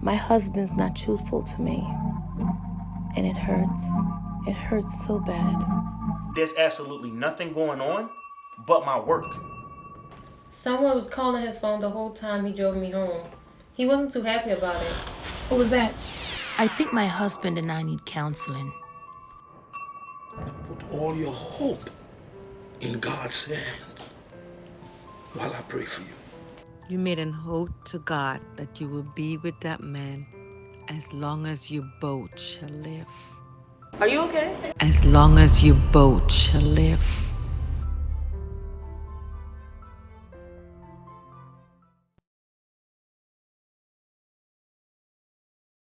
My husband's not truthful to me. And it hurts. It hurts so bad. There's absolutely nothing going on but my work. Someone was calling his phone the whole time he drove me home. He wasn't too happy about it. What was that? I think my husband and I need counseling. Put all your hope in God's hands while I pray for you. You made an oath to God that you will be with that man as long as you both shall live. Are you okay? As long as you both shall live.